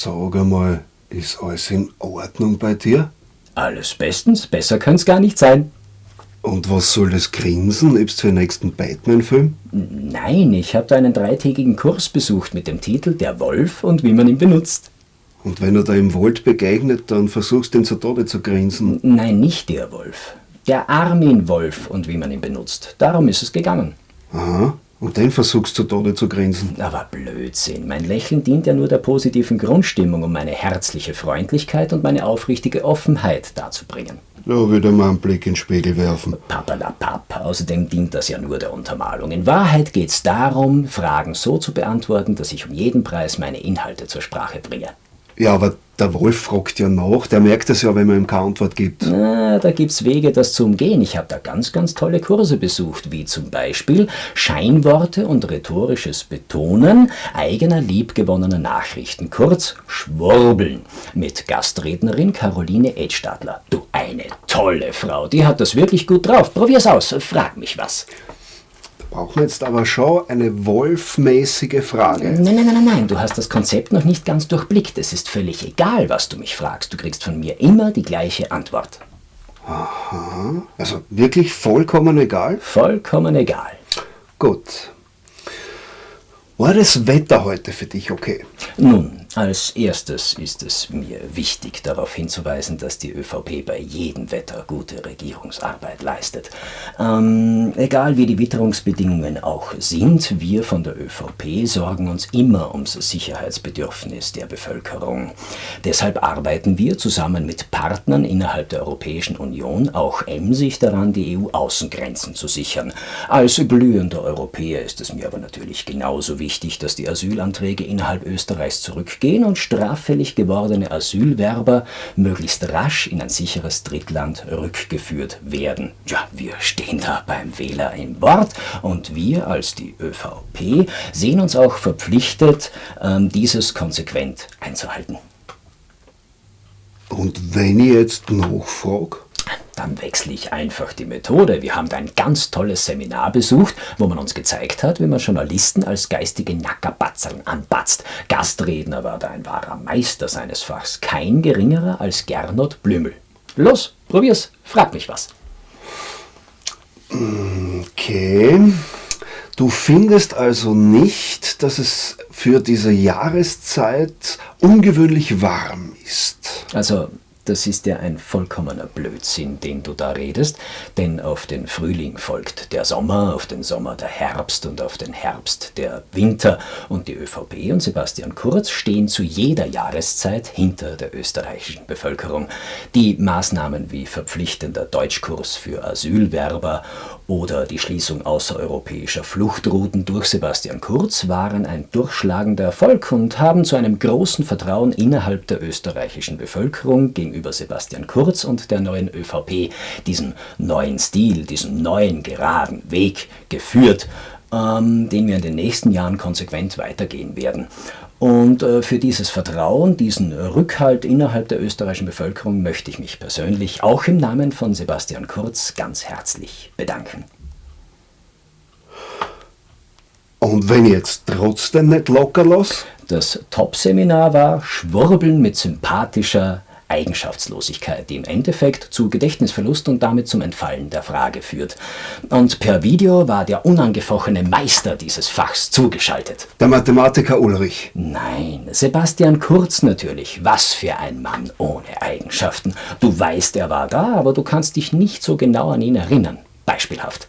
Sag einmal, ist alles in Ordnung bei dir? Alles bestens, besser könnte es gar nicht sein. Und was soll das Grinsen? Übst für den nächsten Batman-Film? Nein, ich habe da einen dreitägigen Kurs besucht mit dem Titel Der Wolf und wie man ihn benutzt. Und wenn er da im Wald begegnet, dann versuchst du ihn zu Tode zu grinsen. Nein, nicht der Wolf. Der Armin Wolf und wie man ihn benutzt. Darum ist es gegangen. Aha. Und den versuchst du zu Tode zu grinsen. Aber Blödsinn. Mein Lächeln dient ja nur der positiven Grundstimmung, um meine herzliche Freundlichkeit und meine aufrichtige Offenheit darzubringen. Da wieder mal einen Blick in den Spiegel werfen. Papperlapapp. Außerdem dient das ja nur der Untermalung. In Wahrheit geht es darum, Fragen so zu beantworten, dass ich um jeden Preis meine Inhalte zur Sprache bringe. Ja, aber der Wolf fragt ja nach. Der merkt es ja, wenn man ihm keine Antwort gibt. Na, da gibt's Wege, das zu umgehen. Ich habe da ganz, ganz tolle Kurse besucht, wie zum Beispiel Scheinworte und rhetorisches Betonen eigener liebgewonnener Nachrichten, kurz Schwurbeln, mit Gastrednerin Caroline Edstadler. Du, eine tolle Frau, die hat das wirklich gut drauf. Probier's aus, frag mich was. Brauchen jetzt aber schon eine wolfmäßige Frage. Nein, nein, nein, nein, nein, du hast das Konzept noch nicht ganz durchblickt. Es ist völlig egal, was du mich fragst. Du kriegst von mir immer die gleiche Antwort. Aha. Also wirklich vollkommen egal? Vollkommen egal. Gut. War das Wetter heute für dich okay? Nun, als erstes ist es mir wichtig, darauf hinzuweisen, dass die ÖVP bei jedem Wetter gute Regierungsarbeit leistet. Ähm, egal wie die Witterungsbedingungen auch sind, wir von der ÖVP sorgen uns immer ums Sicherheitsbedürfnis der Bevölkerung. Deshalb arbeiten wir zusammen mit Partnern innerhalb der Europäischen Union auch emsig daran, die EU-Außengrenzen zu sichern. Als glühender Europäer ist es mir aber natürlich genauso wichtig, dass die Asylanträge innerhalb Österreichs zurück gehen und straffällig gewordene Asylwerber möglichst rasch in ein sicheres Drittland rückgeführt werden. Ja, wir stehen da beim Wähler im Wort und wir als die ÖVP sehen uns auch verpflichtet, ähm, dieses konsequent einzuhalten. Und wenn ich jetzt nachfrage? Dann wechsle ich einfach die Methode. Wir haben da ein ganz tolles Seminar besucht, wo man uns gezeigt hat, wie man Journalisten als geistige Nackerbatzern anbatzt. Gastredner war da ein wahrer Meister seines Fachs, kein geringerer als Gernot Blümel. Los, probier's, frag mich was. Okay. Du findest also nicht, dass es für diese Jahreszeit ungewöhnlich warm ist? Also das ist ja ein vollkommener Blödsinn, den du da redest, denn auf den Frühling folgt der Sommer, auf den Sommer der Herbst und auf den Herbst der Winter und die ÖVP und Sebastian Kurz stehen zu jeder Jahreszeit hinter der österreichischen Bevölkerung. Die Maßnahmen wie verpflichtender Deutschkurs für Asylwerber oder die Schließung außereuropäischer Fluchtrouten durch Sebastian Kurz waren ein durchschlagender Erfolg und haben zu einem großen Vertrauen innerhalb der österreichischen Bevölkerung gegenüber Sebastian Kurz und der neuen ÖVP, diesem neuen Stil, diesem neuen geraden Weg geführt, ähm, den wir in den nächsten Jahren konsequent weitergehen werden. Und äh, für dieses Vertrauen, diesen Rückhalt innerhalb der österreichischen Bevölkerung möchte ich mich persönlich auch im Namen von Sebastian Kurz ganz herzlich bedanken. Und wenn ich jetzt trotzdem nicht locker lasse? Das Top-Seminar war Schwurbeln mit sympathischer, Eigenschaftslosigkeit, die im Endeffekt zu Gedächtnisverlust und damit zum Entfallen der Frage führt. Und per Video war der unangefochtene Meister dieses Fachs zugeschaltet. Der Mathematiker Ulrich. Nein, Sebastian Kurz natürlich. Was für ein Mann ohne Eigenschaften. Du weißt, er war da, aber du kannst dich nicht so genau an ihn erinnern. Beispielhaft.